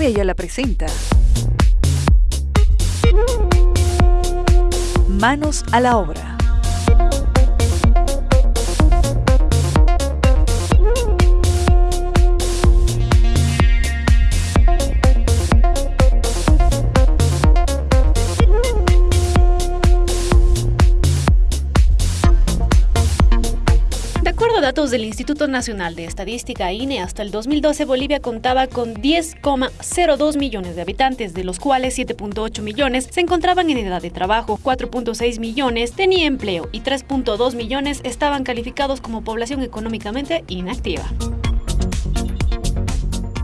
Fabia ya la presenta. Manos a la obra. Datos del Instituto Nacional de Estadística INE, hasta el 2012 Bolivia contaba con 10,02 millones de habitantes, de los cuales 7.8 millones se encontraban en edad de trabajo, 4.6 millones tenían empleo y 3.2 millones estaban calificados como población económicamente inactiva.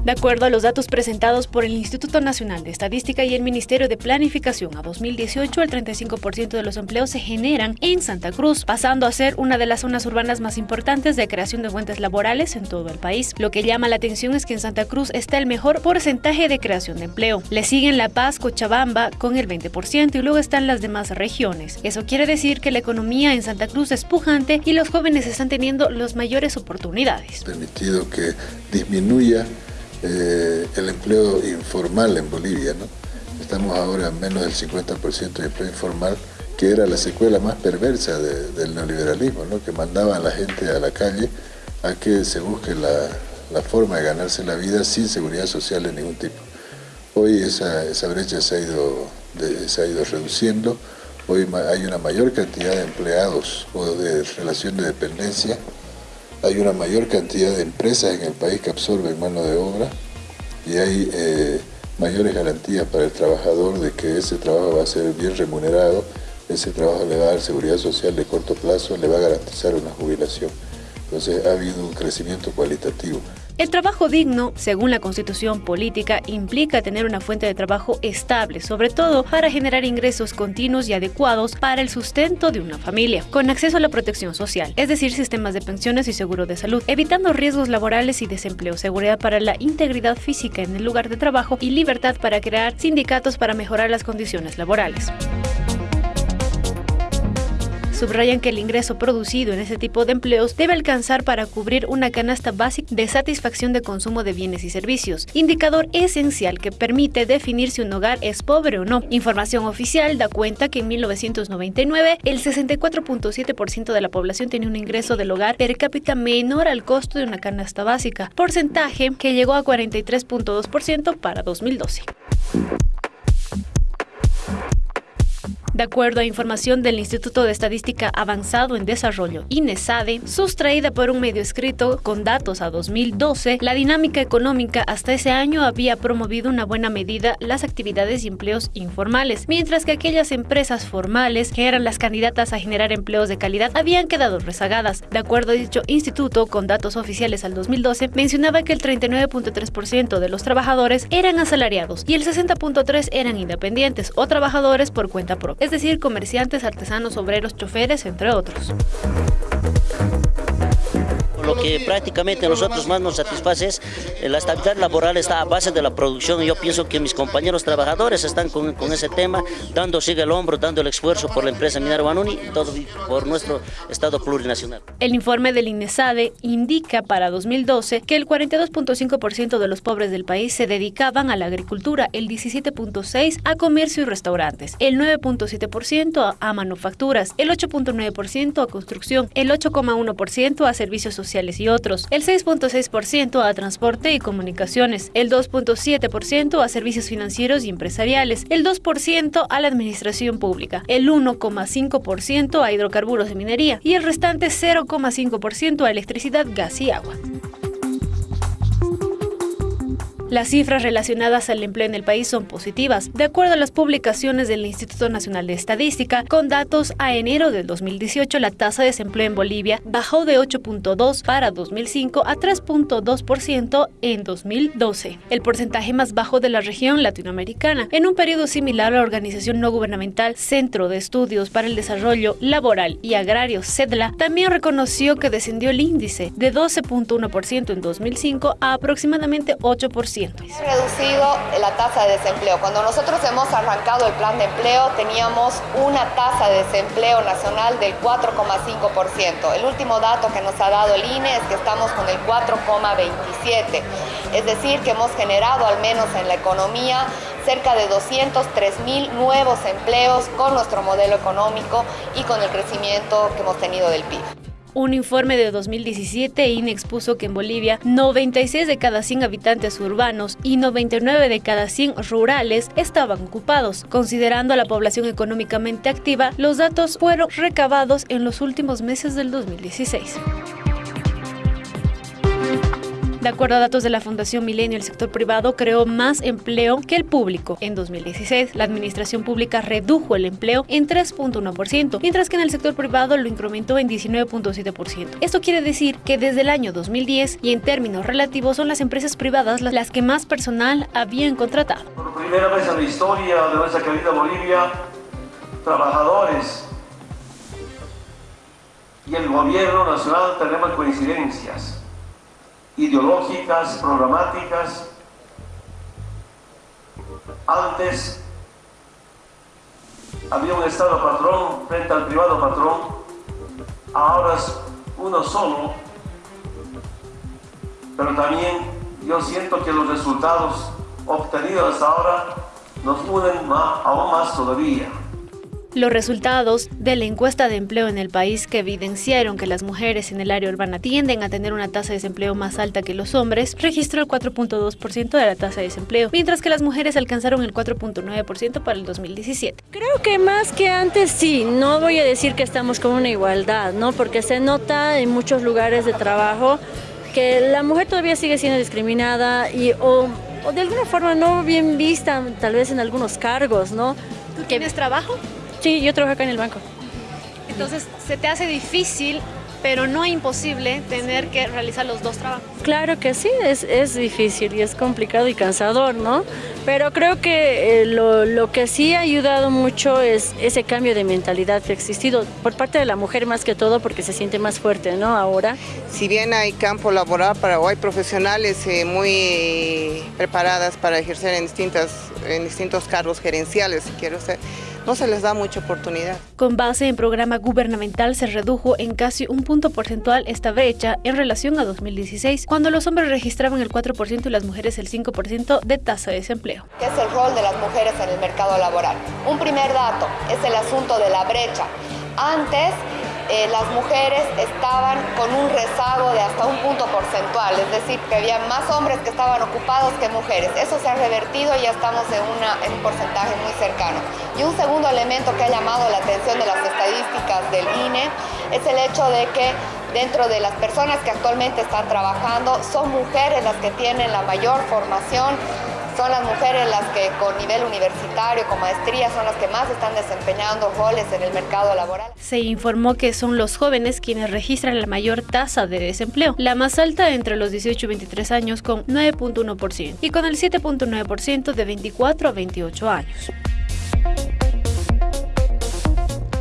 De acuerdo a los datos presentados por el Instituto Nacional de Estadística y el Ministerio de Planificación a 2018, el 35% de los empleos se generan en Santa Cruz, pasando a ser una de las zonas urbanas más importantes de creación de fuentes laborales en todo el país. Lo que llama la atención es que en Santa Cruz está el mejor porcentaje de creación de empleo. Le siguen La Paz, Cochabamba con el 20% y luego están las demás regiones. Eso quiere decir que la economía en Santa Cruz es pujante y los jóvenes están teniendo las mayores oportunidades. Permitido que disminuya eh, el empleo informal en Bolivia. ¿no? Estamos ahora en menos del 50% de empleo informal, que era la secuela más perversa del neoliberalismo, ¿no? que mandaba a la gente a la calle a que se busque la, forma de ganarse la vida sin seguridad social de ningún tipo. Hoy esa, esa brecha se ha, ido, se ha ido reduciendo, hoy hay una mayor cantidad de empleados o de relación de dependencia hay una mayor cantidad de empresas en el país que absorben mano de obra y hay eh, mayores garantías para el trabajador de que ese trabajo va a ser bien remunerado, ese trabajo le va a dar seguridad social de corto plazo, le va a garantizar una jubilación. Entonces ha habido un crecimiento cualitativo. El trabajo digno, según la constitución política, implica tener una fuente de trabajo estable, sobre todo para generar ingresos continuos y adecuados para el sustento de una familia, con acceso a la protección social, es decir, sistemas de pensiones y seguro de salud, evitando riesgos laborales y desempleo, seguridad para la integridad física en el lugar de trabajo y libertad para crear sindicatos para mejorar las condiciones laborales. Subrayan que el ingreso producido en ese tipo de empleos debe alcanzar para cubrir una canasta básica de satisfacción de consumo de bienes y servicios, indicador esencial que permite definir si un hogar es pobre o no. Información oficial da cuenta que en 1999 el 64.7% de la población tenía un ingreso del hogar per cápita menor al costo de una canasta básica, porcentaje que llegó a 43.2% para 2012. De acuerdo a información del Instituto de Estadística Avanzado en Desarrollo, INESADE, sustraída por un medio escrito con datos a 2012, la dinámica económica hasta ese año había promovido una buena medida las actividades y empleos informales, mientras que aquellas empresas formales, que eran las candidatas a generar empleos de calidad, habían quedado rezagadas. De acuerdo a dicho instituto, con datos oficiales al 2012, mencionaba que el 39.3% de los trabajadores eran asalariados y el 60.3% eran independientes o trabajadores por cuenta propia es decir, comerciantes, artesanos, obreros, choferes, entre otros lo que prácticamente a nosotros más nos satisface es eh, la estabilidad laboral está a base de la producción y yo pienso que mis compañeros trabajadores están con, con ese tema, dando sigue el hombro, dando el esfuerzo por la empresa minera Banuni y todo por nuestro Estado plurinacional. El informe del INESADE indica para 2012 que el 42.5% de los pobres del país se dedicaban a la agricultura, el 17.6% a comercio y restaurantes, el 9.7% a manufacturas, el 8.9% a construcción, el 8.1% a servicios sociales y otros, el 6.6% a transporte y comunicaciones, el 2.7% a servicios financieros y empresariales, el 2% a la administración pública, el 1.5% a hidrocarburos de minería. Y el restante 0.5% a electricidad, gas y agua. Las cifras relacionadas al empleo en el país son positivas, de acuerdo a las publicaciones del Instituto Nacional de Estadística. Con datos a enero del 2018, la tasa de desempleo en Bolivia bajó de 8.2 para 2005 a 3.2% en 2012, el porcentaje más bajo de la región latinoamericana. En un periodo similar, la organización no gubernamental Centro de Estudios para el Desarrollo Laboral y Agrario, CEDLA, también reconoció que descendió el índice de 12.1% en 2005 a aproximadamente 8% reducido la tasa de desempleo. Cuando nosotros hemos arrancado el plan de empleo teníamos una tasa de desempleo nacional del 4,5%. El último dato que nos ha dado el INE es que estamos con el 4,27%. Es decir, que hemos generado al menos en la economía cerca de 203 mil nuevos empleos con nuestro modelo económico y con el crecimiento que hemos tenido del PIB. Un informe de 2017 INE expuso que en Bolivia 96 de cada 100 habitantes urbanos y 99 de cada 100 rurales estaban ocupados. Considerando a la población económicamente activa, los datos fueron recabados en los últimos meses del 2016. De acuerdo a datos de la Fundación Milenio, el sector privado creó más empleo que el público. En 2016, la administración pública redujo el empleo en 3.1%, mientras que en el sector privado lo incrementó en 19.7%. Esto quiere decir que desde el año 2010 y en términos relativos son las empresas privadas las que más personal habían contratado. Por primera vez en la historia de nuestra querida Bolivia, trabajadores y el gobierno nacional tenemos coincidencias ideológicas, programáticas. Antes había un Estado patrón frente al privado patrón, ahora es uno solo, pero también yo siento que los resultados obtenidos hasta ahora nos unen aún más todavía. Los resultados de la encuesta de empleo en el país que evidenciaron que las mujeres en el área urbana tienden a tener una tasa de desempleo más alta que los hombres, registró el 4.2% de la tasa de desempleo, mientras que las mujeres alcanzaron el 4.9% para el 2017. Creo que más que antes sí, no voy a decir que estamos con una igualdad, ¿no? Porque se nota en muchos lugares de trabajo que la mujer todavía sigue siendo discriminada y o, o de alguna forma no bien vista, tal vez en algunos cargos, ¿no? ¿Tú tienes trabajo? Sí, yo trabajo acá en el banco. Entonces, ¿se te hace difícil, pero no imposible, tener que realizar los dos trabajos? Claro que sí, es, es difícil y es complicado y cansador, ¿no? Pero creo que eh, lo, lo, que sí ha ayudado mucho es ese cambio de mentalidad que ha existido por parte de la mujer más que todo porque se siente más fuerte, ¿no? Ahora. Si bien hay campo laboral para o hay profesionales eh, muy preparadas para ejercer en, distintas, en distintos cargos gerenciales, si quiero ser, no se les da mucha oportunidad. Con base en programa gubernamental se redujo en casi un punto porcentual esta brecha en relación a 2016, cuando los hombres registraban el 4% y las mujeres el 5% de tasa de desempleo. ¿Qué es el rol de las mujeres en el mercado laboral? Un primer dato es el asunto de la brecha. Antes eh, las mujeres estaban con un rezago de hasta un punto porcentual, es decir, que había más hombres que estaban ocupados que mujeres. Eso se ha revertido y ya estamos en, un porcentaje muy cercano. Y un segundo elemento que ha llamado la atención de las estadísticas del INE es el hecho de que dentro de las personas que actualmente están trabajando son mujeres las que tienen la mayor formación son las mujeres las que con nivel universitario, con maestría, son las que más están desempeñando roles en el mercado laboral. Se informó que son los jóvenes quienes registran la mayor tasa de desempleo, la más alta entre los 18 y 23 años con 9.1% y con el 7.9% de 24 a 28 años.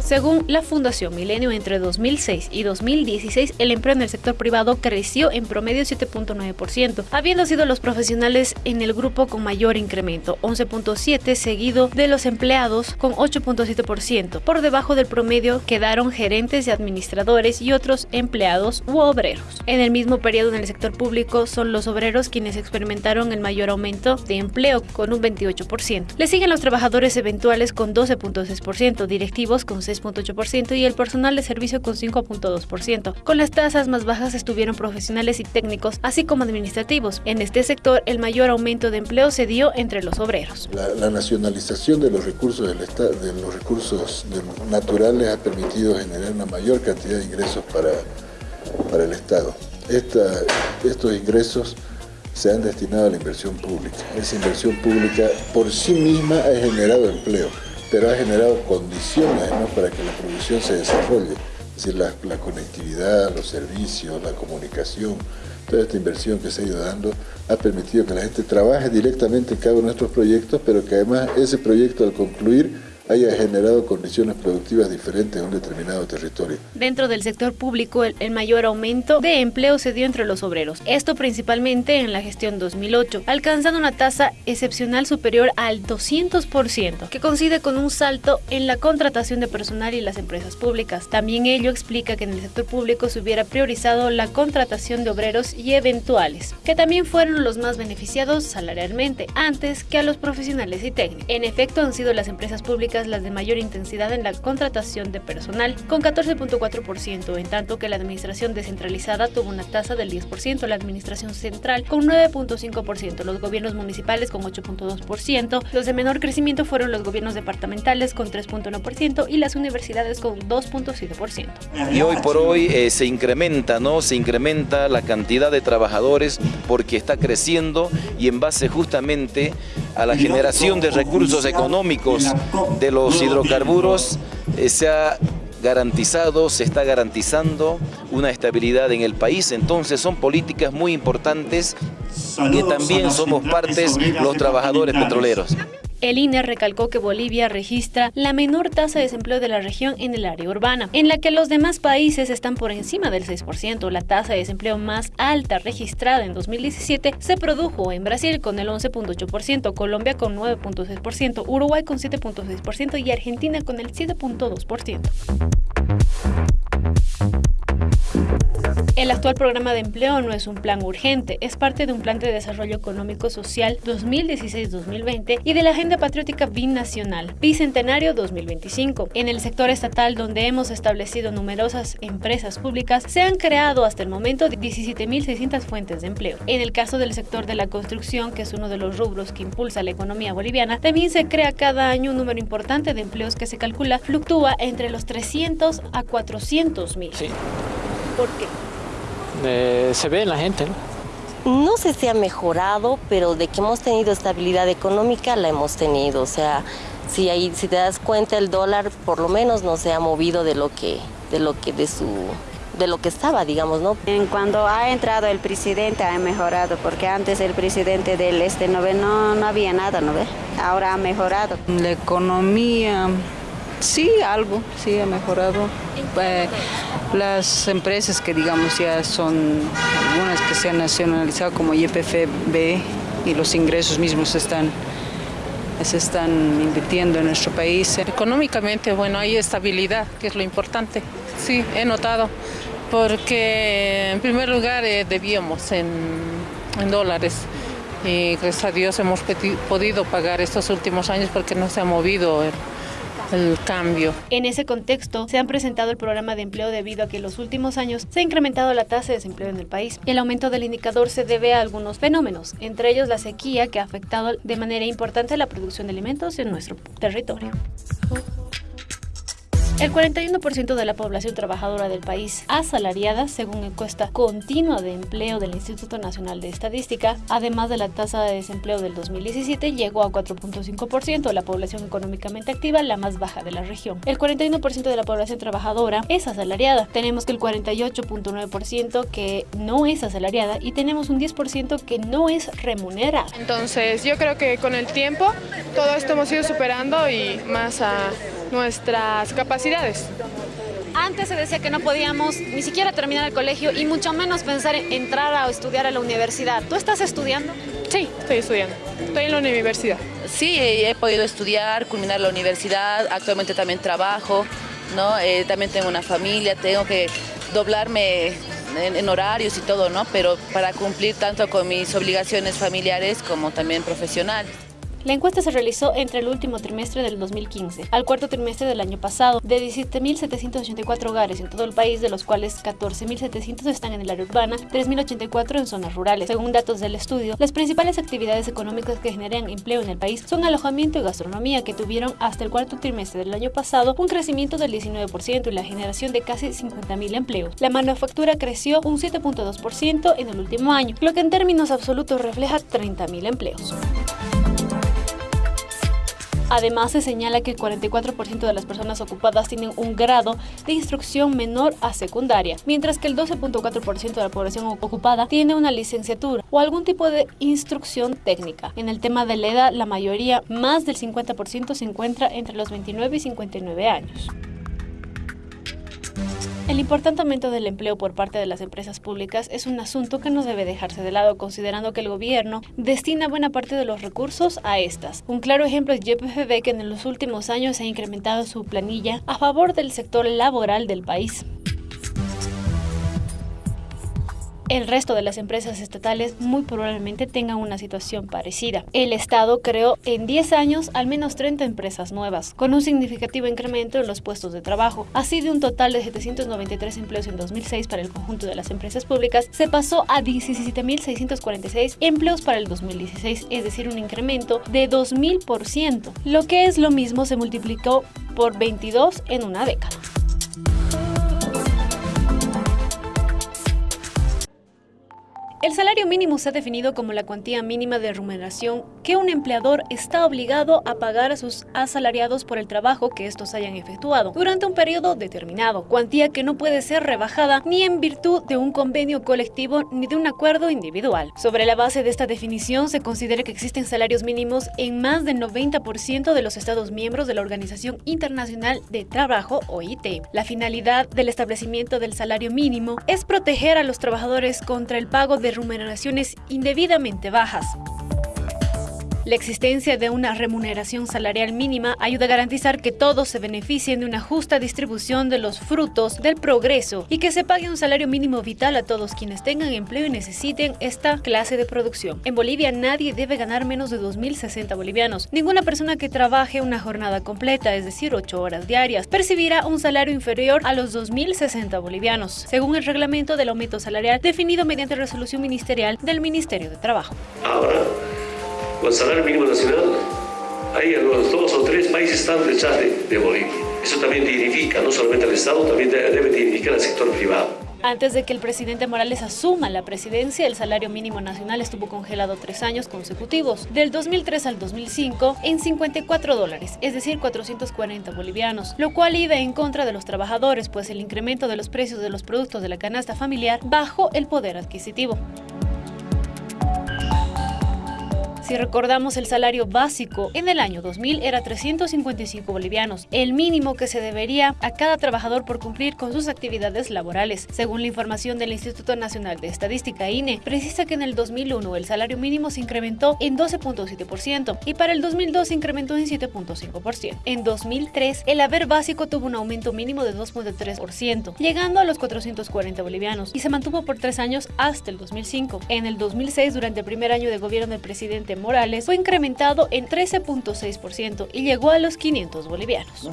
Según la Fundación Milenio, entre 2006 y 2016, el empleo en el sector privado creció en promedio 7.9%, habiendo sido los profesionales en el grupo con mayor incremento, 11.7%, seguido de los empleados con 8.7%. Por debajo del promedio quedaron gerentes y administradores y otros empleados u obreros. En el mismo periodo en el sector público son los obreros quienes experimentaron el mayor aumento de empleo con un 28%. Le siguen los trabajadores eventuales con 12.6%, directivos con 6 6.8% y el personal de servicio con 5.2%. Con las tasas más bajas estuvieron profesionales y técnicos, así como administrativos. En este sector, el mayor aumento de empleo se dio entre los obreros. La, la nacionalización de los recursos del Estado, de los recursos naturales ha permitido generar una mayor cantidad de ingresos para, para el Estado. Esta, estos ingresos se han destinado a la inversión pública. Esa inversión pública por sí misma ha generado empleo pero ha generado condiciones para que la producción se desarrolle. Es decir, la, la, conectividad, los servicios, la comunicación, toda esta inversión que se ha ido dando ha permitido que la gente trabaje directamente en cada uno de nuestros proyectos, pero que además ese proyecto al concluir haya generado condiciones productivas diferentes en un determinado territorio. Dentro del sector público, el, mayor aumento de empleo se dio entre los obreros, esto principalmente en la gestión 2008, alcanzando una tasa excepcional superior al 200%, que coincide con un salto en la contratación de personal y las empresas públicas. También ello explica que en el sector público se hubiera priorizado la contratación de obreros y eventuales, que también fueron los más beneficiados salarialmente, antes que a los profesionales y técnicos. En efecto, han sido las empresas públicas las de mayor intensidad en la contratación de personal, con 14.4%, en tanto que la administración descentralizada tuvo una tasa del 10%, la administración central con 9.5%, los gobiernos municipales con 8.2%, los de menor crecimiento fueron los gobiernos departamentales con 3.1% y las universidades con 2.7%. Y hoy por hoy eh, se incrementa, ¿no? Se incrementa la cantidad de trabajadores porque está creciendo y en base justamente a la generación de recursos económicos de los hidrocarburos eh, se ha garantizado, se está garantizando una estabilidad en el país, entonces son políticas muy importantes que también somos partes los trabajadores petroleros. El INE recalcó que Bolivia registra la menor tasa de desempleo de la región en el área urbana, en la que los demás países están por encima del 6%. La tasa de desempleo más alta registrada en 2017 se produjo en Brasil con el 11.8%, Colombia con 9.6%, Uruguay con 7.6% y Argentina con el 7.2%. El actual programa de empleo no es un plan urgente, es parte de un plan de desarrollo económico social 2016-2020 y de la Agenda Patriótica Binacional Bicentenario 2025. En el sector estatal, donde hemos establecido numerosas empresas públicas, se han creado hasta el momento 17.600 fuentes de empleo. En el caso del sector de la construcción, que es uno de los rubros que impulsa la economía boliviana, también se crea cada año un número importante de empleos que se calcula fluctúa entre los 300 a 400 mil. Sí. ¿Por qué? Eh, se ve en la gente, ¿no? No sé si ha mejorado, pero de que hemos tenido estabilidad económica la hemos tenido. O sea, si, ahí, si te das cuenta el dólar por lo menos no se ha movido de lo que, de lo que, de su de lo que estaba, digamos, ¿no? En cuando ha entrado el presidente ha mejorado, porque antes el presidente del este no, ve, no, no había nada, ¿no ve? Ahora ha mejorado. La economía, sí, algo, sí ha mejorado. Eh, las empresas que digamos ya son algunas que se han nacionalizado como YPFB y los ingresos mismos están se están invirtiendo en nuestro país. Económicamente, bueno, hay estabilidad, que es lo importante. Sí, he notado, porque en primer lugar eh, debíamos en, dólares y gracias a Dios hemos podido pagar estos últimos años porque no se ha movido el cambio. En ese contexto, se han presentado el programa de empleo debido a que en los últimos años se ha incrementado la tasa de desempleo en el país. El aumento del indicador se debe a algunos fenómenos, entre ellos la sequía que ha afectado de manera importante la producción de alimentos en nuestro territorio. El 41% de la población trabajadora del país asalariada, según encuesta continua de empleo del Instituto Nacional de Estadística, además de la tasa de desempleo del 2017, llegó a 4.5%, la población económicamente activa, la más baja de la región. El 41% de la población trabajadora es asalariada. Tenemos que el 48.9% que no es asalariada y tenemos un 10% que no es remunerada. Entonces, yo creo que con el tiempo todo esto hemos ido superando y más a nuestras capacidades. Antes se decía que no podíamos ni siquiera terminar el colegio y mucho menos pensar en entrar a estudiar a la universidad. ¿Tú estás estudiando? Sí, estoy estudiando. Estoy en la universidad. Sí, he podido estudiar, culminar la universidad, actualmente también trabajo, ¿no? Eh, también tengo una familia, tengo que doblarme en, en, horarios y todo, ¿no? Pero para cumplir tanto con mis obligaciones familiares como también profesionales. La encuesta se realizó entre el último trimestre del 2015 al cuarto trimestre del año pasado de 17.784 hogares en todo el país, de los cuales 14.700 están en el área urbana, 3.084 en zonas rurales. Según datos del estudio, las principales actividades económicas que generan empleo en el país son alojamiento y gastronomía, que tuvieron hasta el cuarto trimestre del año pasado un crecimiento del 19% y la generación de casi 50.000 empleos. La manufactura creció un 7.2% en el último año, lo que en términos absolutos refleja 30.000 empleos. Además, se señala que el 44% de las personas ocupadas tienen un grado de instrucción menor a secundaria, mientras que el 12.4% de la población ocupada tiene una licenciatura o algún tipo de instrucción técnica. En el tema de la edad, la mayoría, más del 50%, se encuentra entre los 29 y 59 años. El importante aumento del empleo por parte de las empresas públicas es un asunto que no debe dejarse de lado, considerando que el gobierno destina buena parte de los recursos a estas. Un claro ejemplo es YPFB, que en los últimos años ha incrementado su planilla a favor del sector laboral del país. El resto de las empresas estatales muy probablemente tengan una situación parecida. El Estado creó en 10 años al menos 30 empresas nuevas, con un significativo incremento en los puestos de trabajo. Así de un total de 793 empleos en 2006 para el conjunto de las empresas públicas, se pasó a 17.646 empleos para el 2016, es decir, un incremento de 2.000%. Lo que es lo mismo se multiplicó por 22 en una década. El salario mínimo se ha definido como la cuantía mínima de remuneración que un empleador está obligado a pagar a sus asalariados por el trabajo que estos hayan efectuado durante un periodo determinado, cuantía que no puede ser rebajada ni en virtud de un convenio colectivo ni de un acuerdo individual. Sobre la base de esta definición, se considera que existen salarios mínimos en más del 90% de los Estados miembros de la Organización Internacional de Trabajo, OIT. La finalidad del establecimiento del salario mínimo es proteger a los trabajadores contra el pago de remuneraciones indebidamente bajas. La existencia de una remuneración salarial mínima ayuda a garantizar que todos se beneficien de una justa distribución de los frutos del progreso y que se pague un salario mínimo vital a todos quienes tengan empleo y necesiten esta clase de producción. En Bolivia nadie debe ganar menos de 2.060 bolivianos. Ninguna persona que trabaje una jornada completa, es decir, 8 horas diarias, percibirá un salario inferior a los 2.060 bolivianos, según el reglamento del aumento salarial definido mediante resolución ministerial del Ministerio de Trabajo. Con salario mínimo nacional, hay los dos o tres países están detrás de, de Bolivia. Eso también dignifica no solamente al Estado, también debe dignificar al sector privado. Antes de que el presidente Morales asuma la presidencia, el salario mínimo nacional estuvo congelado tres años consecutivos, del 2003 al 2005, en 54 dólares, es decir, 440 bolivianos, lo cual iba en contra de los trabajadores, pues el incremento de los precios de los productos de la canasta familiar bajó el poder adquisitivo. Si recordamos el salario básico en el año 2000 era 355 bolivianos, el mínimo que se debería a cada trabajador por cumplir con sus actividades laborales. Según la información del Instituto Nacional de Estadística INE, precisa que en el 2001 el salario mínimo se incrementó en 12.7% y para el 2002 se incrementó en 7.5%. En 2003 el haber básico tuvo un aumento mínimo de 2.3%, llegando a los 440 bolivianos y se mantuvo por tres años hasta el 2005. En el 2006, durante el primer año de gobierno del presidente Morales fue incrementado en 13.6% y llegó a los 500 bolivianos.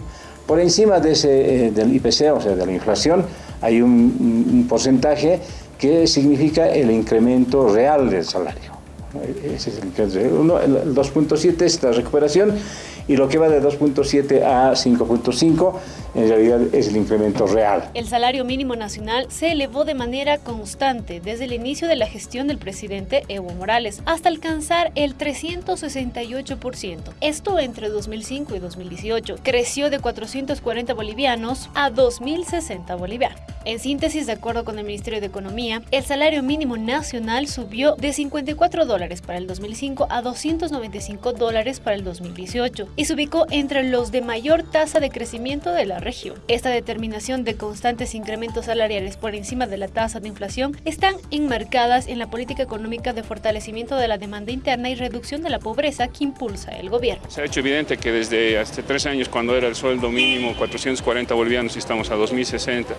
Por encima de ese, eh, del IPC, o sea, de la inflación, hay un, porcentaje que significa el incremento real del salario. Ese es el 2.7 es la recuperación y lo que va de 2.7 a 5.5 en realidad es el incremento real. El salario mínimo nacional se elevó de manera constante desde el inicio de la gestión del presidente Evo Morales hasta alcanzar el 368%. Esto entre 2005 y 2018. Creció de 440 bolivianos a 2.060 bolivianos. En síntesis, de acuerdo con el Ministerio de Economía, el salario mínimo nacional subió de 54 dólares para el 2005 a 295 dólares para el 2018 y se ubicó entre los de mayor tasa de crecimiento de la región. Esta determinación de constantes incrementos salariales por encima de la tasa de inflación están enmarcadas en la política económica de fortalecimiento de la demanda interna y reducción de la pobreza que impulsa el gobierno. Se ha hecho evidente que desde hace tres años, cuando era el sueldo mínimo 440 bolivianos y estamos a 2060,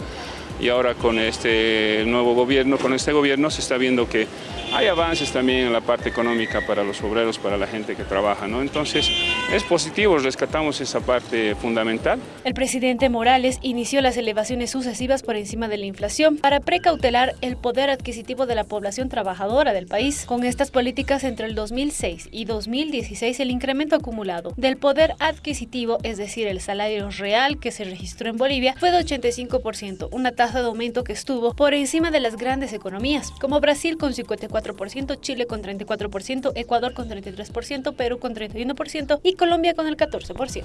y ahora con este nuevo gobierno, con este gobierno se está viendo que hay avances también en la parte económica para los obreros, para la gente que trabaja, ¿no? Entonces, es positivo, rescatamos esa parte fundamental. El presidente Morales inició las elevaciones sucesivas por encima de la inflación para precautelar el poder adquisitivo de la población trabajadora del país. Con estas políticas entre el 2006 y 2016, el incremento acumulado del poder adquisitivo, es decir, el salario real que se registró en Bolivia, fue de 85%, una tasa de aumento que estuvo por encima de las grandes economías, como Brasil con 54 34%, Chile con 34%, Ecuador con 33%, Perú con 31% y Colombia con el 14%.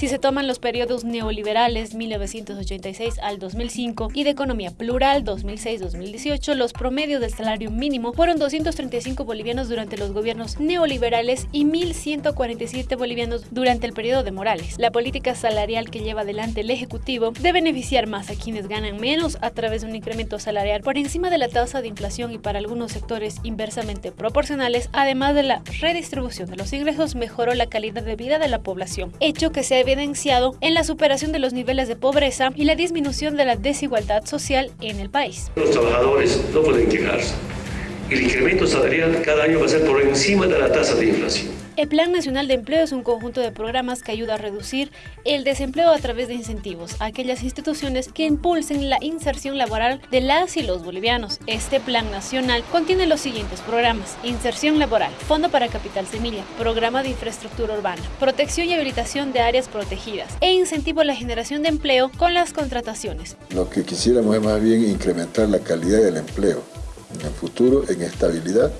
Si se toman los periodos neoliberales 1986 al 2005 y de economía plural 2006-2018, los promedios del salario mínimo fueron 235 bolivianos durante los gobiernos neoliberales y 1.147 bolivianos durante el periodo de Morales. La política salarial que lleva adelante el Ejecutivo debe beneficiar más a quienes ganan menos a través de un incremento salarial por encima de la tasa de inflación y para algunos sectores inversamente proporcionales, además de la redistribución de los ingresos, mejoró la calidad de vida de la población, hecho que se ha evidenciado en la superación de los niveles de pobreza y la disminución de la desigualdad social en el país. Los trabajadores no pueden quejarse. El incremento salarial cada año va a ser por encima de la tasa de inflación. El Plan Nacional de Empleo es un conjunto de programas que ayuda a reducir el desempleo a través de incentivos a aquellas instituciones que impulsen la inserción laboral de las y los bolivianos. Este Plan Nacional contiene los siguientes programas. Inserción laboral, Fondo para Capital Semilla, Programa de Infraestructura Urbana, Protección y Habilitación de Áreas Protegidas e incentivo a la generación de empleo con las contrataciones. Lo que quisiéramos es más bien incrementar la calidad del empleo en el futuro, en estabilidad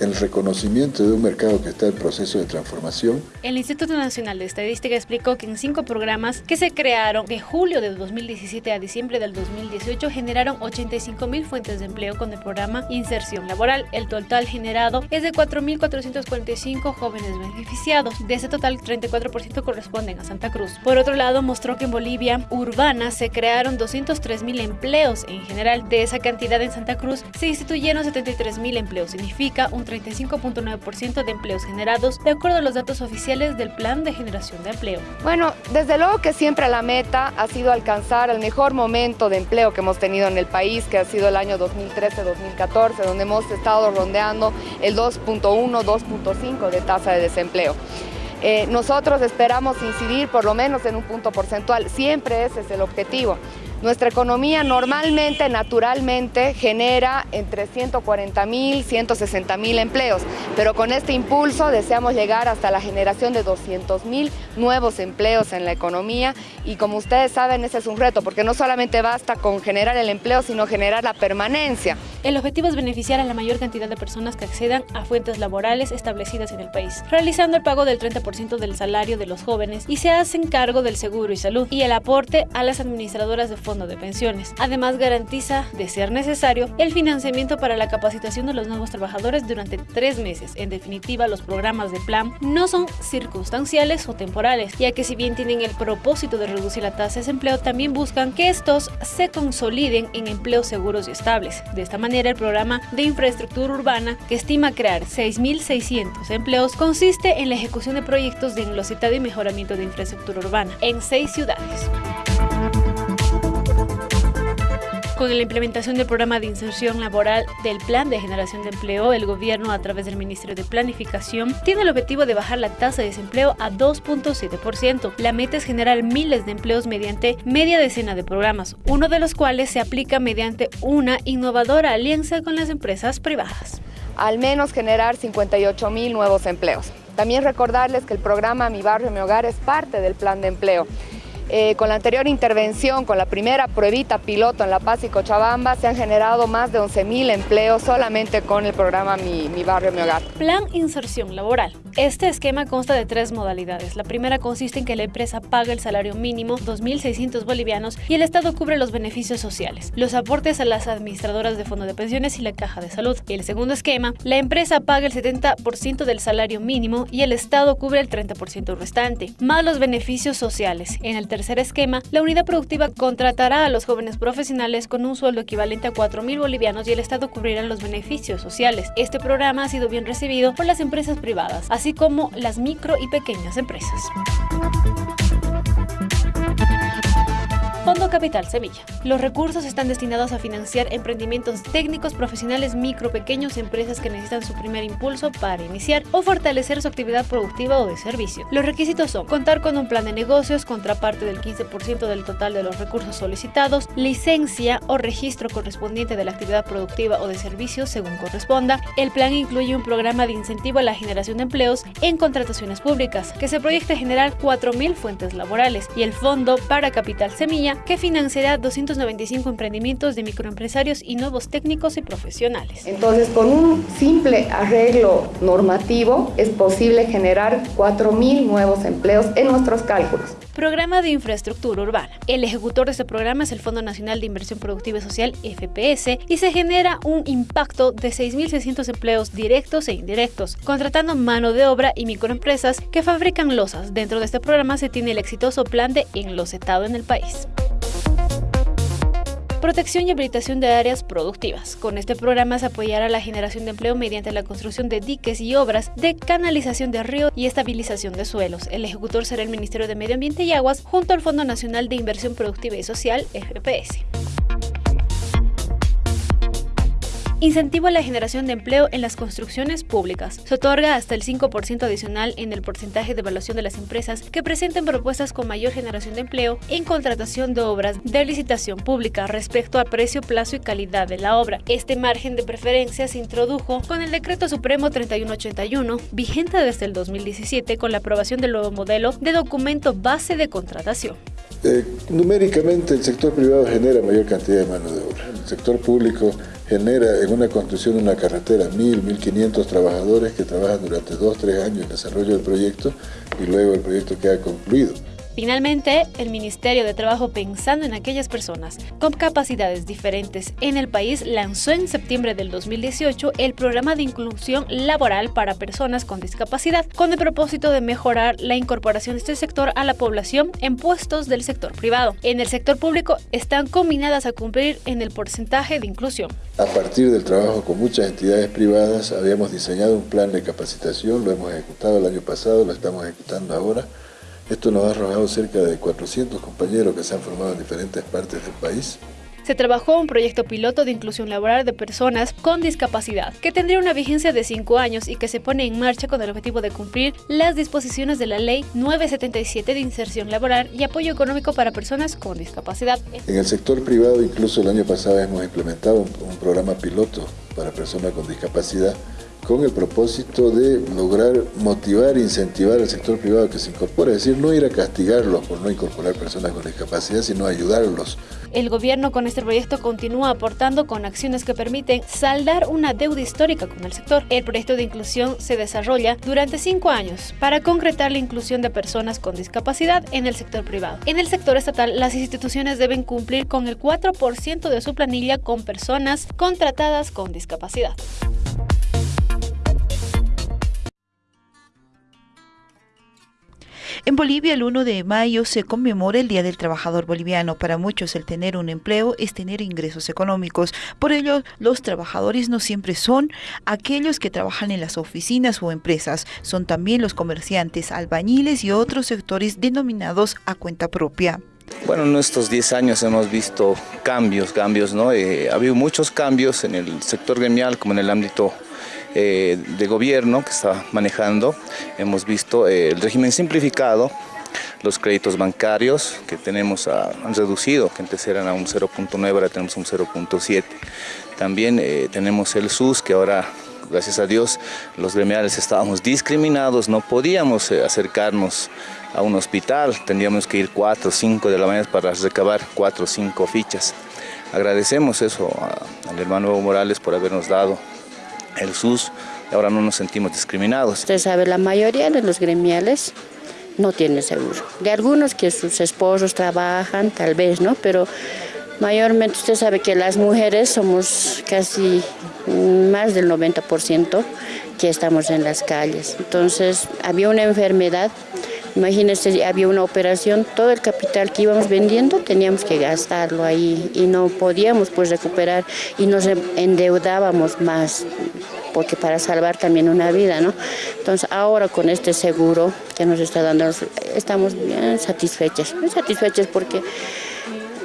el reconocimiento de un mercado que está en proceso de transformación. El Instituto Nacional de Estadística explicó que en cinco programas que se crearon de julio de 2017 a diciembre del 2018 generaron 85 mil fuentes de empleo con el programa Inserción Laboral. El total generado es de 4.445 jóvenes beneficiados. De ese total, 34% corresponden a Santa Cruz. Por otro lado, mostró que en Bolivia urbana se crearon 203 mil empleos en general. De esa cantidad en Santa Cruz se instituyeron 73 mil empleos. Significa un 35.9% de empleos generados, de acuerdo a los datos oficiales del Plan de Generación de Empleo. Bueno, desde luego que siempre la meta ha sido alcanzar el mejor momento de empleo que hemos tenido en el país, que ha sido el año 2013-2014, donde hemos estado rondeando el 2.1, 2.5 de tasa de desempleo. Eh, nosotros esperamos incidir por lo menos en un punto porcentual, siempre ese es el objetivo. Nuestra economía normalmente, naturalmente, genera entre 140 mil, 160 mil empleos, pero con este impulso deseamos llegar hasta la generación de 200 mil nuevos empleos en la economía y como ustedes saben ese es un reto porque no solamente basta con generar el empleo, sino generar la permanencia. El objetivo es beneficiar a la mayor cantidad de personas que accedan a fuentes laborales establecidas en el país, realizando el pago del 30% del salario de los jóvenes y se hacen cargo del seguro y salud y el aporte a las administradoras de de pensiones. Además, garantiza, de ser necesario, el financiamiento para la capacitación de los nuevos trabajadores durante tres meses. En definitiva, los programas de plan no son circunstanciales o temporales, ya que si bien tienen el propósito de reducir la tasa de desempleo, también buscan que estos se consoliden en empleos seguros y estables. De esta manera, el programa de infraestructura urbana, que estima crear 6.600 empleos, consiste en la ejecución de proyectos de enlositado y mejoramiento de infraestructura urbana en seis ciudades. Con la implementación del programa de inserción laboral del Plan de Generación de Empleo, el gobierno, a través del Ministerio de Planificación, tiene el objetivo de bajar la tasa de desempleo a 2.7%. La meta es generar miles de empleos mediante media decena de programas, uno de los cuales se aplica mediante una innovadora alianza con las empresas privadas. Al menos generar 58 mil nuevos empleos. También recordarles que el programa Mi Barrio, Mi Hogar es parte del plan de empleo. Eh, con la anterior intervención, con la primera pruebita piloto en La Paz y Cochabamba, se han generado más de 11.000 empleos solamente con el programa Mi, Mi Barrio, Mi Hogar. Plan Inserción Laboral. Este esquema consta de tres modalidades. La primera consiste en que la empresa paga el salario mínimo, 2.600 bolivianos, y el Estado cubre los beneficios sociales, los aportes a las administradoras de fondo de pensiones y la caja de salud. Y el segundo esquema, la empresa paga el 70% del salario mínimo y el Estado cubre el 30% restante, más los beneficios sociales. En el tercer esquema, la unidad productiva contratará a los jóvenes profesionales con un sueldo equivalente a 4.000 bolivianos y el Estado cubrirá los beneficios sociales. Este programa ha sido bien recibido por las empresas privadas, así como las micro y pequeñas empresas. Fondo Capital Semilla. Los recursos están destinados a financiar emprendimientos técnicos, profesionales, micro, pequeños, empresas que necesitan su primer impulso para iniciar o fortalecer su actividad productiva o de servicio. Los requisitos son contar con un plan de negocios, contraparte del 15% del total de los recursos solicitados, licencia o registro correspondiente de la actividad productiva o de servicio según corresponda. El plan incluye un programa de incentivo a la generación de empleos en contrataciones públicas que se proyecta generar 4.000 fuentes laborales y el Fondo para Capital Semilla que financiará 295 emprendimientos de microempresarios y nuevos técnicos y profesionales. Entonces, con un simple arreglo normativo es posible generar 4.000 nuevos empleos en nuestros cálculos. Programa de Infraestructura Urbana. El ejecutor de este programa es el Fondo Nacional de Inversión Productiva y Social, FPS, y se genera un impacto de 6.600 empleos directos e indirectos, contratando mano de obra y microempresas que fabrican losas. Dentro de este programa se tiene el exitoso plan de enlosetado en el país protección y habilitación de áreas productivas. Con este programa se apoyará la generación de empleo mediante la construcción de diques y obras de canalización de río y estabilización de suelos. El ejecutor será el Ministerio de Medio Ambiente y Aguas junto al Fondo Nacional de Inversión Productiva y Social, FPS. Incentivo a la generación de empleo en las construcciones públicas. Se otorga hasta el 5% adicional en el porcentaje de evaluación de las empresas que presenten propuestas con mayor generación de empleo en contratación de obras de licitación pública respecto a precio, plazo y calidad de la obra. Este margen de preferencia se introdujo con el Decreto Supremo 3181, vigente desde el 2017 con la aprobación del nuevo modelo de documento base de contratación. Eh, numéricamente el sector privado genera mayor cantidad de mano de obra. El sector público genera en una construcción de una carretera 1.000, 1.500 trabajadores que trabajan durante 2, 3 años en desarrollo del proyecto y luego el proyecto queda concluido. Finalmente, el Ministerio de Trabajo, pensando en aquellas personas con capacidades diferentes en el país, lanzó en septiembre del 2018 el programa de inclusión laboral para personas con discapacidad, con el propósito de mejorar la incorporación de este sector a la población en puestos del sector privado. En el sector público están combinadas a cumplir en el porcentaje de inclusión. A partir del trabajo con muchas entidades privadas, habíamos diseñado un plan de capacitación, lo hemos ejecutado el año pasado, lo estamos ejecutando ahora esto nos ha arrojado cerca de 400 compañeros que se han formado en diferentes partes del país. Se trabajó un proyecto piloto de inclusión laboral de personas con discapacidad, que tendría una vigencia de 5 años y que se pone en marcha con el objetivo de cumplir las disposiciones de la Ley 977 de inserción laboral y apoyo económico para personas con discapacidad. En el sector privado, incluso el año pasado hemos implementado un, un programa piloto para personas con discapacidad con el propósito de lograr motivar e incentivar al sector privado que se incorpore, es decir, no ir a castigarlos por no incorporar personas con discapacidad, sino ayudarlos. El gobierno con este proyecto continúa aportando con acciones que permiten saldar una deuda histórica con el sector. El proyecto de inclusión se desarrolla durante cinco años para concretar la inclusión de personas con discapacidad en el sector privado. En el sector estatal, las instituciones deben cumplir con el 4% de su planilla con personas contratadas con discapacidad. En Bolivia el 1 de mayo se conmemora el Día del Trabajador Boliviano. Para muchos el tener un empleo es tener ingresos económicos. Por ello, los trabajadores no siempre son aquellos que trabajan en las oficinas o empresas. Son también los comerciantes, albañiles y otros sectores denominados a cuenta propia. Bueno, en estos 10 años hemos visto cambios, cambios, ¿no? Eh, ha habido muchos cambios en el sector gremial como en el ámbito eh, de gobierno que está manejando. Hemos visto eh, el régimen simplificado, los créditos bancarios que tenemos han reducido, que antes eran a un 0.9, ahora tenemos un 0.7. También eh, tenemos el SUS, que ahora, gracias a Dios, los gremiales estábamos discriminados, no podíamos acercarnos a un hospital, tendríamos que ir 4 o 5 de la mañana para recabar 4 o 5 fichas. Agradecemos eso al hermano Evo Morales por habernos dado el SUS, ahora no nos sentimos discriminados. Usted sabe, la mayoría de los gremiales no tienen seguro. De algunos que sus esposos trabajan, tal vez, ¿no? Pero mayormente usted sabe que las mujeres somos casi más del 90% que estamos en las calles. Entonces, había una enfermedad Imagínense, había una operación, todo el capital que íbamos vendiendo teníamos que gastarlo ahí y no podíamos pues recuperar y nos endeudábamos más porque para salvar también una vida, ¿no? Entonces ahora con este seguro que nos está dando, estamos bien satisfechas, muy satisfechas porque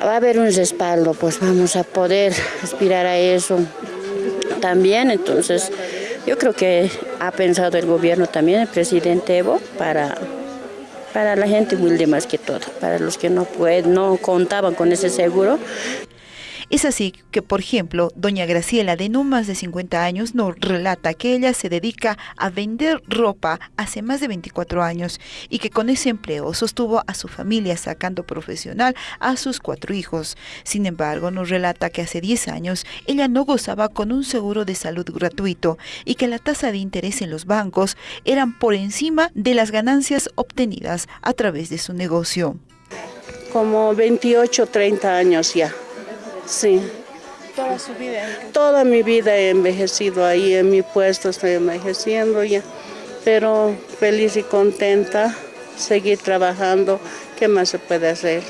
va a haber un respaldo, pues vamos a poder aspirar a eso también, entonces yo creo que ha pensado el gobierno también, el presidente Evo, para para la gente humilde más que todo, para los que no, pueden, no contaban con ese seguro. Es así que, por ejemplo, doña Graciela, de no más de 50 años, nos relata que ella se dedica a vender ropa hace más de 24 años y que con ese empleo sostuvo a su familia sacando profesional a sus cuatro hijos. Sin embargo, nos relata que hace 10 años ella no gozaba con un seguro de salud gratuito y que la tasa de interés en los bancos eran por encima de las ganancias obtenidas a través de su negocio. Como 28, 30 años ya, sí. ¿Toda su vida? Toda mi vida he envejecido ahí, en mi puesto estoy envejeciendo ya, pero feliz y contenta, seguir trabajando, ¿qué más se puede hacer?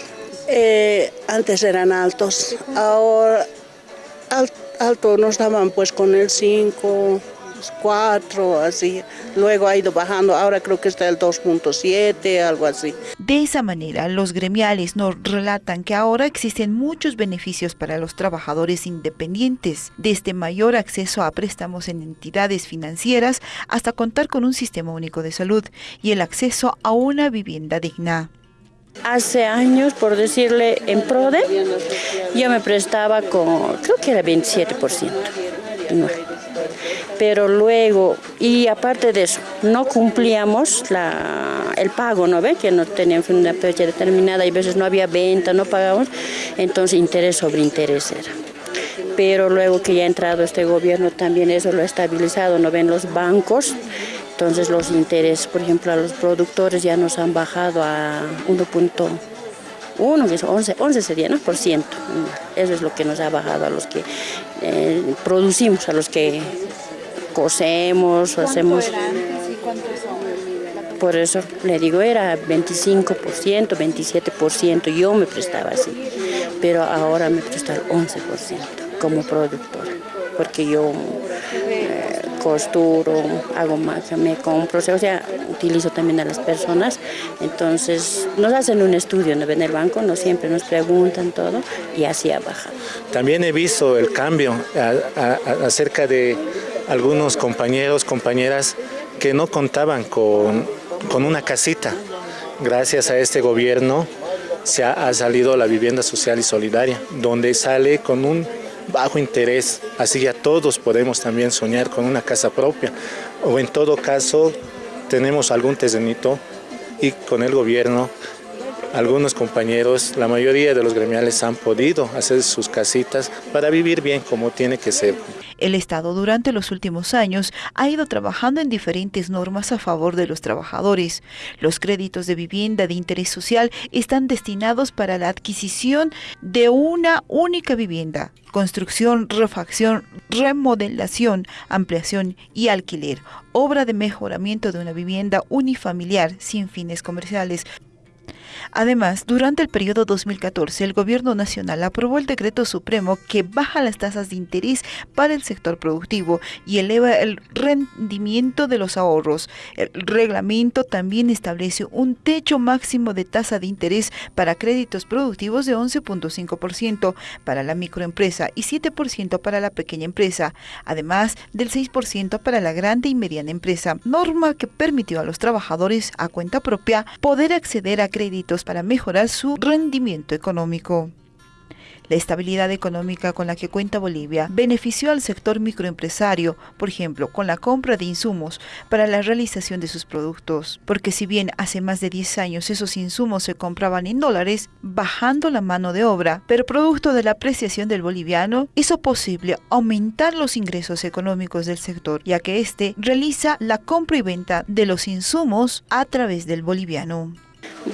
Eh, antes eran altos, ahora alto nos daban pues con el 5, cuatro, así. Luego ha ido bajando, ahora creo que está el 2.7, algo así. De esa manera, los gremiales nos relatan que ahora existen muchos beneficios para los trabajadores independientes, desde mayor acceso a préstamos en entidades financieras hasta contar con un sistema único de salud y el acceso a una vivienda digna. Hace años, por decirle, en PRODE, yo me prestaba con, creo que era 27% pero luego, y aparte de eso, no cumplíamos el pago, ¿no ve? Que no teníamos una fecha determinada y a veces no había venta, no pagábamos, entonces interés sobre interés era. Pero luego que ya ha entrado este gobierno también eso lo ha estabilizado, ¿no ven? Los bancos, entonces los intereses, por ejemplo, a los productores ya nos han bajado a 1.1, que es 11, 11 sería, ¿no? Por ciento. Eso es lo que nos ha bajado a los que eh, producimos, a los que cosemos o hacemos... Por eso le digo, era 25%, 27%, yo me prestaba así, pero ahora me presta el 11% como productora, porque yo eh, costuro, hago magia, me compro, o sea, utilizo también a las personas, entonces nos hacen un estudio en el banco, no siempre nos preguntan todo y así ha bajado. También he visto el cambio acerca de algunos compañeros, compañeras que no contaban con, una casita. Gracias a este gobierno se ha, salido la vivienda social y solidaria, donde sale con un bajo interés, así ya todos podemos también soñar con una casa propia, o en todo caso tenemos algún terrenito y con el gobierno algunos compañeros, la mayoría de los gremiales han podido hacer sus casitas para vivir bien como tiene que ser. El Estado durante los últimos años ha ido trabajando en diferentes normas a favor de los trabajadores. Los créditos de vivienda de interés social están destinados para la adquisición de una única vivienda, construcción, refacción, remodelación, ampliación y alquiler, obra de mejoramiento de una vivienda unifamiliar sin fines comerciales, Además, durante el periodo 2014, el Gobierno Nacional aprobó el decreto supremo que baja las tasas de interés para el sector productivo y eleva el rendimiento de los ahorros. El reglamento también establece un techo máximo de tasa de interés para créditos productivos de 11.5% para la microempresa y 7% para la pequeña empresa, además del 6% para la grande y mediana empresa, norma que permitió a los trabajadores a cuenta propia poder acceder a créditos para mejorar su rendimiento económico. La estabilidad económica con la que cuenta Bolivia benefició al sector microempresario, por ejemplo, con la compra de insumos para la realización de sus productos, porque si bien hace más de 10 años esos insumos se compraban en dólares, bajando la mano de obra, pero producto de la apreciación del boliviano, hizo posible aumentar los ingresos económicos del sector, ya que éste realiza la compra y venta de los insumos a través del boliviano.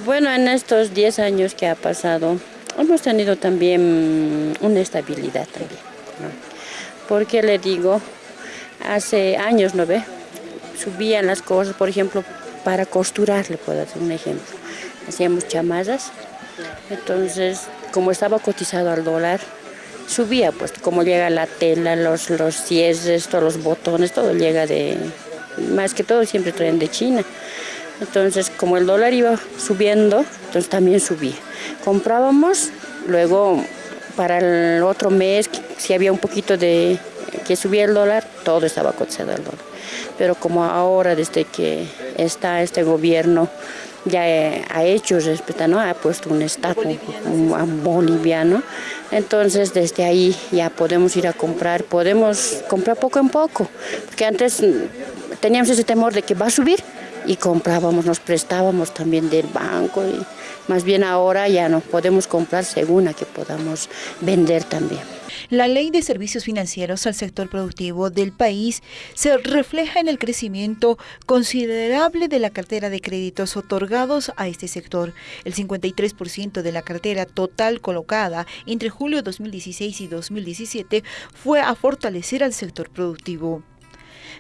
Bueno, en estos 10 años que ha pasado, hemos tenido también una estabilidad también. Porque le digo, hace años, ¿no ve? Subían las cosas, por ejemplo, para costurar, le puedo hacer un ejemplo. Hacíamos chamarras, entonces, como estaba cotizado al dólar, subía, pues como llega la tela, los, los cierres, todos los botones, todo llega de, más que todo siempre traen de China. Entonces, como el dólar iba subiendo, entonces también subía. Comprábamos, luego para el otro mes, si había un poquito de que subía el dólar, todo estaba cotizado al dólar. pero como ahora desde que está este gobierno ya ha hecho respeto, ¿no? ha puesto un estatus boliviano, entonces desde ahí ya podemos ir a comprar, podemos comprar poco en poco, porque antes teníamos ese temor de que va a subir y comprábamos, nos prestábamos también del banco y más bien ahora ya no podemos comprar según a que podamos vender también. La ley de servicios financieros al sector productivo del país se refleja en el crecimiento considerable de la cartera de créditos otorgados a este sector. El 53% de la cartera total colocada entre julio 2016 y 2017 fue a fortalecer al sector productivo.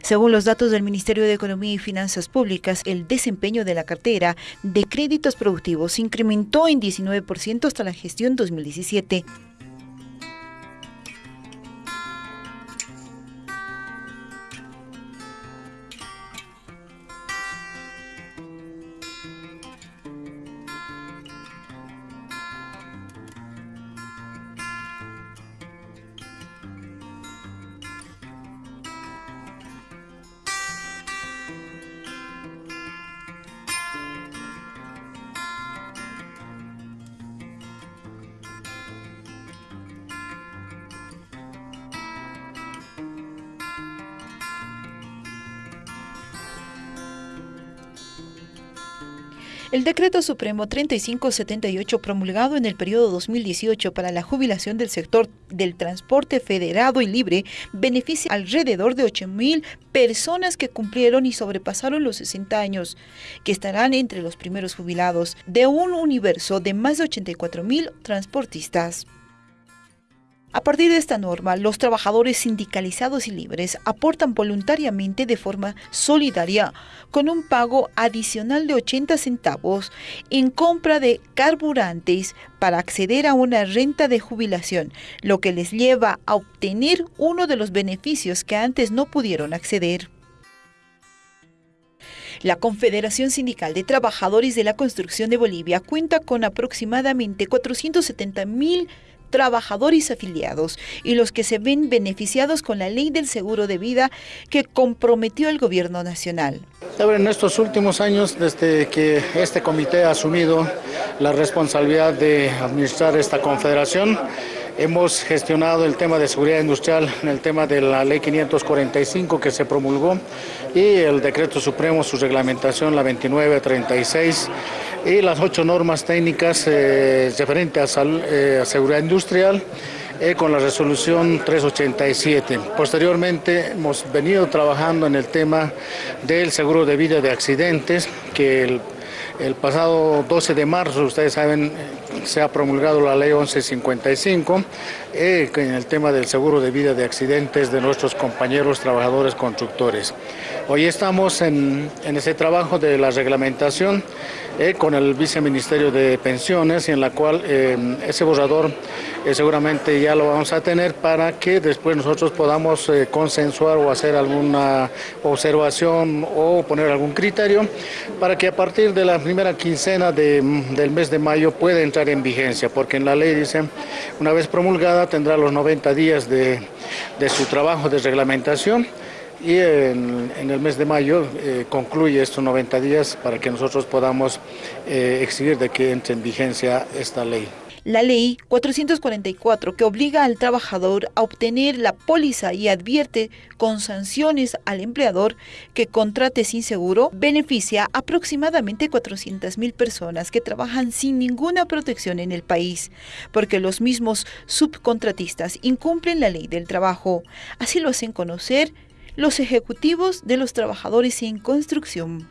Según los datos del Ministerio de Economía y Finanzas Públicas, el desempeño de la cartera de créditos productivos incrementó en 19% hasta la gestión 2017. El decreto supremo 3578 promulgado en el periodo 2018 para la jubilación del sector del transporte federado y libre beneficia alrededor de 8.000 personas que cumplieron y sobrepasaron los 60 años, que estarán entre los primeros jubilados de un universo de más de 84.000 transportistas. A partir de esta norma, los trabajadores sindicalizados y libres aportan voluntariamente de forma solidaria con un pago adicional de 80 centavos en compra de carburantes para acceder a una renta de jubilación, lo que les lleva a obtener uno de los beneficios que antes no pudieron acceder. La Confederación Sindical de Trabajadores de la Construcción de Bolivia cuenta con aproximadamente 470 mil trabajadores afiliados y los que se ven beneficiados con la ley del seguro de vida que comprometió el gobierno nacional. En estos últimos años, desde que este comité ha asumido la responsabilidad de administrar esta confederación, Hemos gestionado el tema de seguridad industrial en el tema de la ley 545 que se promulgó y el decreto supremo, su reglamentación, la 2936 y las ocho normas técnicas eh, referentes eh, a, seguridad industrial eh, con la resolución 387. Posteriormente hemos venido trabajando en el tema del seguro de vida de accidentes, que el, el pasado 12 de marzo, ustedes saben, se ha promulgado la ley 1155 en el tema del seguro de vida de accidentes de nuestros compañeros trabajadores constructores. Hoy estamos en, en ese trabajo de la reglamentación eh, con el viceministerio de pensiones y en la cual eh, ese borrador eh, seguramente ya lo vamos a tener para que después nosotros podamos consensuar o hacer alguna observación o poner algún criterio para que a partir de la primera quincena del mes de mayo pueda en vigencia, porque en la ley dice, una vez promulgada tendrá los 90 días de, de su trabajo de reglamentación y en, el mes de mayo eh, concluye estos 90 días para que nosotros podamos eh, exigir de que entre en vigencia esta ley. La ley 444 que obliga al trabajador a obtener la póliza y advierte con sanciones al empleador que contrate sin seguro beneficia aproximadamente 400 mil personas que trabajan sin ninguna protección en el país, porque los mismos subcontratistas incumplen la ley del trabajo. Así lo hacen conocer los ejecutivos de los trabajadores en construcción.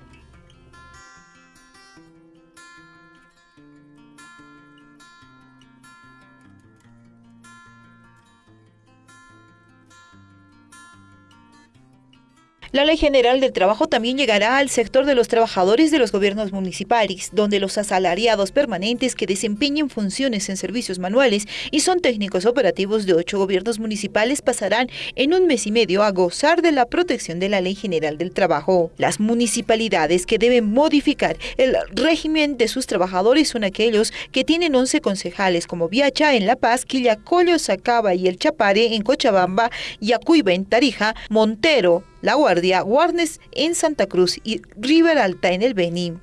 La Ley General del Trabajo también llegará al sector de los trabajadores de los gobiernos municipales, donde los asalariados permanentes que desempeñen funciones en servicios manuales y son técnicos operativos de ocho gobiernos municipales pasarán en un mes y medio a gozar de la protección de la Ley General del Trabajo. Las municipalidades que deben modificar el régimen de sus trabajadores son aquellos que tienen 11 concejales como Viacha en La Paz, Quillacollo, Sacaba y El Chapare en Cochabamba, Yacuiba en Tarija, Montero, La Guardia, Guarnes en Santa Cruz y River Alta en el Beni.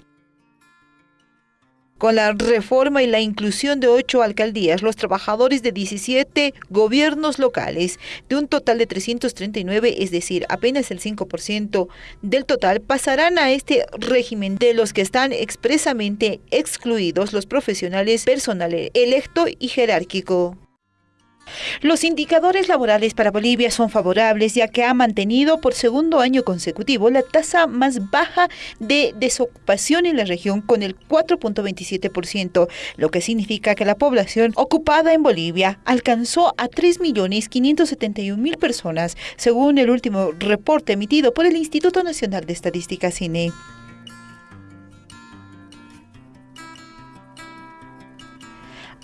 Con la reforma y la inclusión de ocho alcaldías, los trabajadores de 17 gobiernos locales, de un total de 339, es decir, apenas el 5% del total, pasarán a este régimen de los que están expresamente excluidos los profesionales personales electo y jerárquico. Los indicadores laborales para Bolivia son favorables ya que ha mantenido por segundo año consecutivo la tasa más baja de desocupación en la región con el 4.27%, lo que significa que la población ocupada en Bolivia alcanzó a 3.571.000 personas, según el último reporte emitido por el Instituto Nacional de Estadística CINE.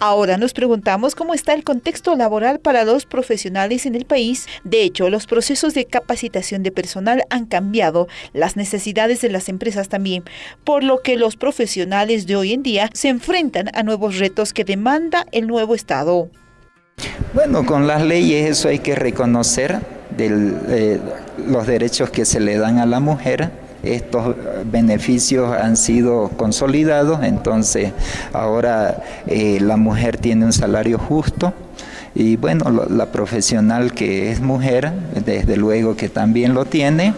Ahora nos preguntamos cómo está el contexto laboral para los profesionales en el país. De hecho, los procesos de capacitación de personal han cambiado, las necesidades de las empresas también, por lo que los profesionales de hoy en día se enfrentan a nuevos retos que demanda el nuevo Estado. Bueno, con las leyes eso hay que reconocer eh, los derechos que se le dan a la mujer estos beneficios han sido consolidados, entonces ahora eh, la mujer tiene un salario justo, y bueno, la profesional que es mujer, desde luego que también lo tiene,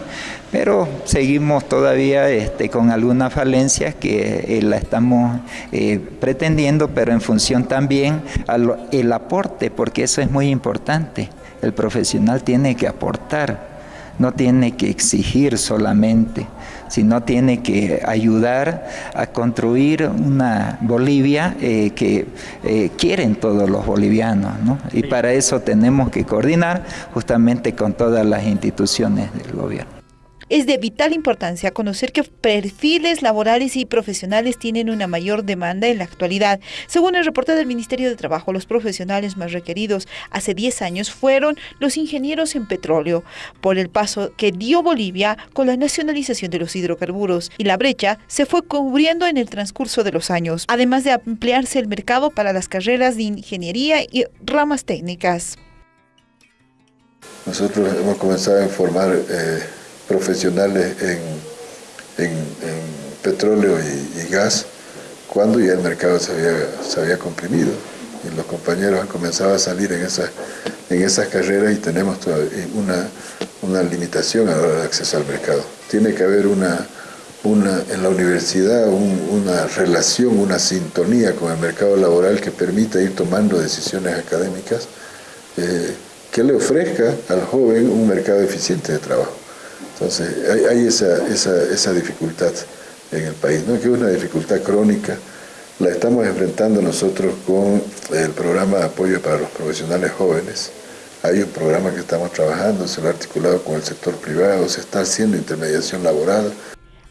pero seguimos todavía este, con algunas falencias que eh, la estamos eh, pretendiendo, pero en función también al aporte, porque eso es muy importante. El profesional tiene que aportar, no tiene que exigir solamente sino tiene que ayudar a construir una Bolivia eh, que eh, quieren todos los bolivianos. Y para eso tenemos que coordinar justamente con todas las instituciones del gobierno. Es de vital importancia conocer qué perfiles laborales y profesionales tienen una mayor demanda en la actualidad. Según el reporte del Ministerio de Trabajo, los profesionales más requeridos hace 10 años fueron los ingenieros en petróleo, por el paso que dio Bolivia con la nacionalización de los hidrocarburos y la brecha se fue cubriendo en el transcurso de los años, además de ampliarse el mercado para las carreras de ingeniería y ramas técnicas. Nosotros hemos comenzado a informar eh, profesionales en, petróleo y, gas cuando ya el mercado se había, se había comprimido y los compañeros han comenzado a salir en esas, en esas carreras y tenemos una, una limitación a la hora de acceso al mercado. Tiene que haber una, una, en la universidad una relación, una sintonía con el mercado laboral que permita ir tomando decisiones académicas eh, que le ofrezca al joven un mercado eficiente de trabajo. Entonces, hay, esa, esa, dificultad en el país, ¿no? que es una dificultad crónica. La estamos enfrentando nosotros con el programa de apoyo para los profesionales jóvenes. Hay un programa que estamos trabajando, se lo ha articulado con el sector privado, se está haciendo intermediación laboral,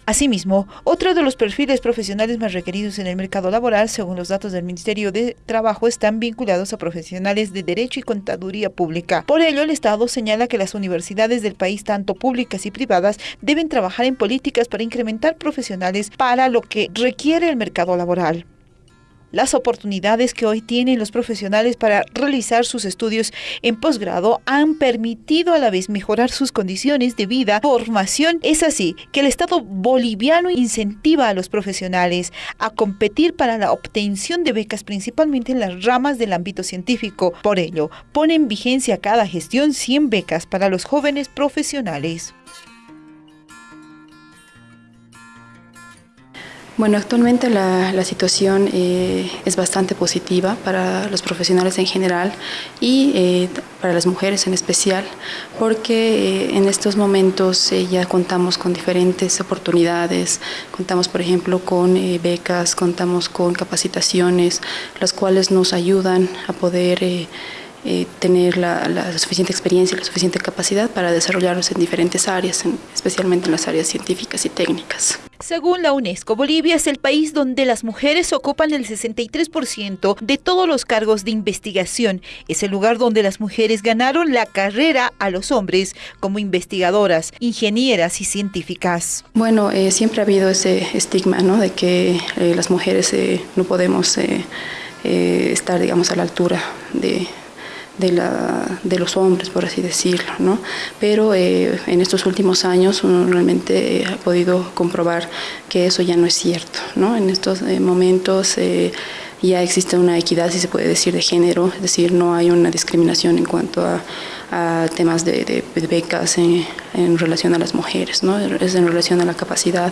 Asimismo, otro de los perfiles profesionales más requeridos en el mercado laboral, según los datos del Ministerio de Trabajo, están vinculados a profesionales de Derecho y Contaduría Pública. Por ello, el Estado señala que las universidades del país, tanto públicas y privadas, deben trabajar en políticas para incrementar profesionales para lo que requiere el mercado laboral. Las oportunidades que hoy tienen los profesionales para realizar sus estudios en posgrado han permitido a la vez mejorar sus condiciones de vida, formación. Es así que el Estado boliviano incentiva a los profesionales a competir para la obtención de becas principalmente en las ramas del ámbito científico. Por ello, pone en vigencia cada gestión 100 becas para los jóvenes profesionales. Bueno, actualmente la, situación eh, es bastante positiva para los profesionales en general y eh, para las mujeres en especial, porque eh, en estos momentos ya contamos con diferentes oportunidades, contamos por ejemplo con becas, contamos con capacitaciones, las cuales nos ayudan a poder tener la, suficiente experiencia y la suficiente capacidad para desarrollarnos en diferentes áreas, especialmente en las áreas científicas y técnicas. Según la UNESCO, Bolivia es el país donde las mujeres ocupan el 63% de todos los cargos de investigación. Es el lugar donde las mujeres ganaron la carrera a los hombres como investigadoras, ingenieras y científicas. Bueno, eh, siempre ha habido ese estigma ¿no? de que eh, las mujeres eh, no podemos estar digamos, a la altura de de, la, de los hombres, por así decirlo, ¿no? Pero eh, en estos últimos años uno realmente ha podido comprobar que eso ya no es cierto, ¿no? En estos eh, momentos eh, ya existe una equidad, si se puede decir, de género, es decir, no hay una discriminación en cuanto a, temas de, becas en, en, relación a las mujeres, ¿no? es en relación a la capacidad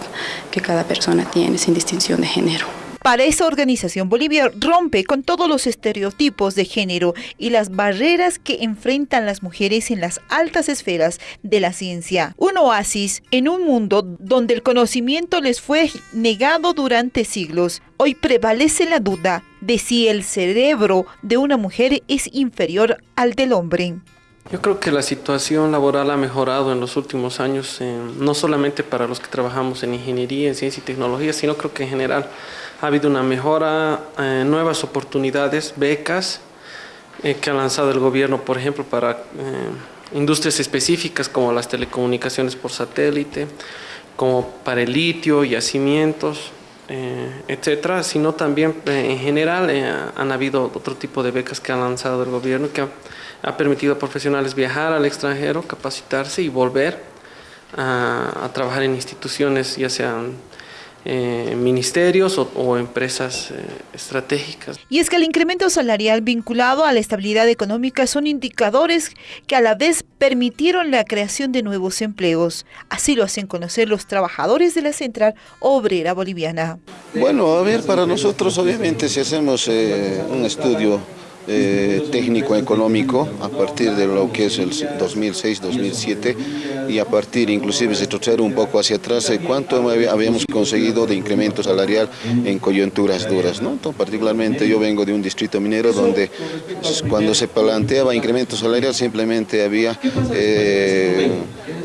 que cada persona tiene sin distinción de género. Para esa organización, Bolivia rompe con todos los estereotipos de género y las barreras que enfrentan las mujeres en las altas esferas de la ciencia. Un oasis en un mundo donde el conocimiento les fue negado durante siglos. Hoy prevalece la duda de si el cerebro de una mujer es inferior al del hombre. Yo creo que la situación laboral ha mejorado en los últimos años, eh, no solamente para los que trabajamos en ingeniería, en ciencia y tecnología, sino creo que en general ha habido una mejora, eh, nuevas oportunidades, becas eh, que ha lanzado el gobierno, por ejemplo, para eh, industrias específicas como las telecomunicaciones por satélite, como para el litio, yacimientos, etcétera, sino también en general han habido otro tipo de becas que ha lanzado el gobierno que ha, permitido a profesionales viajar al extranjero, capacitarse y volver a trabajar en instituciones, ya sean eh, ministerios o, empresas eh, estratégicas. Y es que el incremento salarial vinculado a la estabilidad económica son indicadores que a la vez permitieron la creación de nuevos empleos. Así lo hacen conocer los trabajadores de la Central Obrera Boliviana. Bueno, a ver, para nosotros obviamente si hacemos eh, un estudio eh, técnico-económico a partir de lo que es el 2006-2007 y a partir inclusive se retroceder un poco hacia atrás eh, cuánto habíamos conseguido de incremento salarial en coyunturas duras. ¿no? particularmente yo vengo de un distrito minero donde pues, cuando se planteaba incremento salarial simplemente había eh,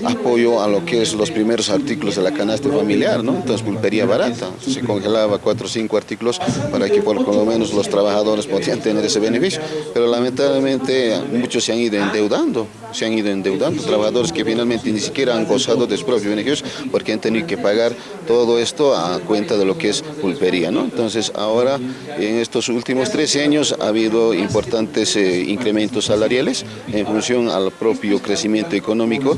apoyo a lo que es los primeros artículos de la canasta familiar, ¿no? entonces pulpería barata, se congelaba cuatro o cinco artículos para que por lo menos los trabajadores podían tener ese beneficio pero lamentablemente muchos se han ido endeudando, se han ido endeudando, trabajadores que finalmente ni siquiera han gozado de sus propios beneficios porque han tenido que pagar todo esto a cuenta de lo que es pulpería. ¿no? Entonces ahora en estos últimos 13 años ha habido importantes eh, incrementos salariales en función al propio crecimiento económico.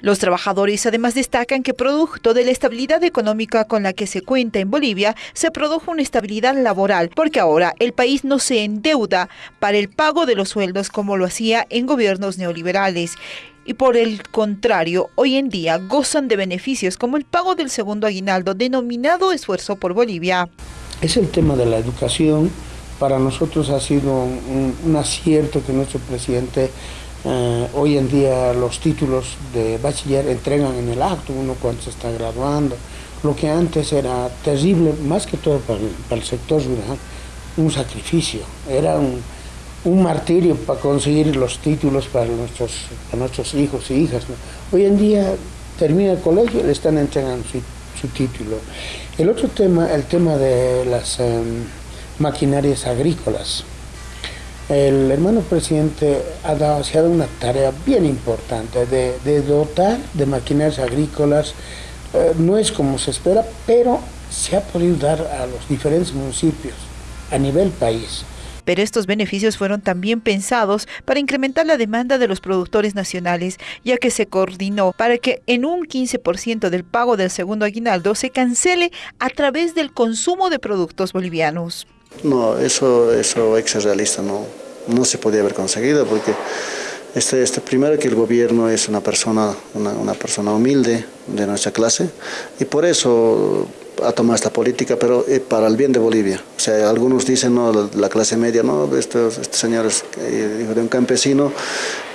Los trabajadores además destacan que producto de la estabilidad económica con la que se cuenta en Bolivia, se produjo una estabilidad laboral, porque ahora el país no se endeuda para el pago de los sueldos como lo hacía en gobiernos neoliberales y por el contrario, hoy en día gozan de beneficios como el pago del segundo aguinaldo denominado Esfuerzo por Bolivia. Es el tema de la educación. Para nosotros ha sido un, acierto que nuestro presidente eh, hoy en día los títulos de bachiller entregan en el acto, uno cuando se está graduando. Lo que antes era terrible, más que todo para el, sector rural, un sacrificio. Era un, martirio para conseguir los títulos para nuestros, nuestros hijos y hijas. Hoy en día termina el colegio le están entregando su, título. El otro tema, el tema de las em, maquinarias agrícolas. El hermano presidente ha dado, se ha dado una tarea bien importante de, dotar de maquinarias agrícolas. Eh, no es como se espera, pero se ha podido dar a los diferentes municipios a nivel país. Pero estos beneficios fueron también pensados para incrementar la demanda de los productores nacionales, ya que se coordinó para que en un 15% del pago del segundo aguinaldo se cancele a través del consumo de productos bolivianos. No, eso, eso es realista, no, no se podía haber conseguido porque este, este, primero que el gobierno es una persona, una, persona humilde de nuestra clase y por eso ha tomado esta política, pero eh, para el bien de Bolivia. O sea, algunos dicen, no, la, clase media, no, este, este señor es hijo de un campesino,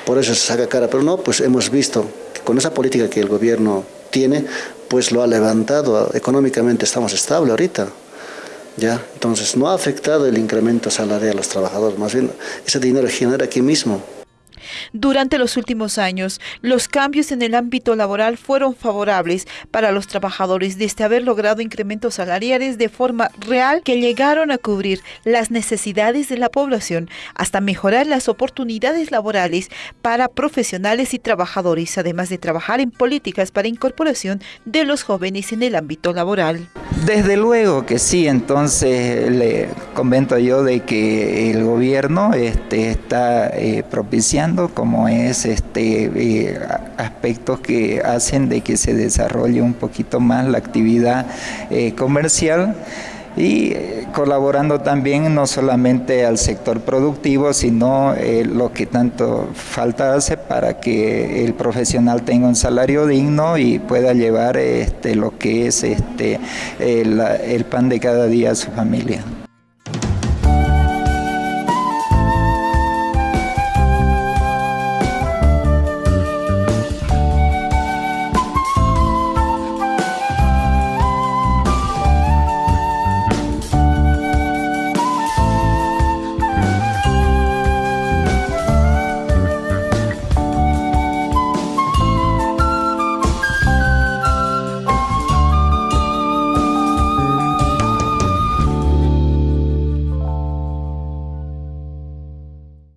por eso se saca cara, pero no, pues hemos visto que con esa política que el gobierno tiene, pues lo ha levantado, económicamente estamos estables ahorita. ¿Ya? Entonces no ha afectado el incremento salarial a los trabajadores, más bien ese dinero genera aquí mismo. Durante los últimos años, los cambios en el ámbito laboral fueron favorables para los trabajadores desde haber logrado incrementos salariales de forma real que llegaron a cubrir las necesidades de la población hasta mejorar las oportunidades laborales para profesionales y trabajadores, además de trabajar en políticas para incorporación de los jóvenes en el ámbito laboral. Desde luego que sí, entonces le comento yo de que el gobierno este, está eh, propiciando como es este eh, aspectos que hacen de que se desarrolle un poquito más la actividad eh, comercial y eh, colaborando también no solamente al sector productivo, sino lo que tanto falta hace para que el profesional tenga un salario digno y pueda llevar este, lo que es este, el pan de cada día a su familia.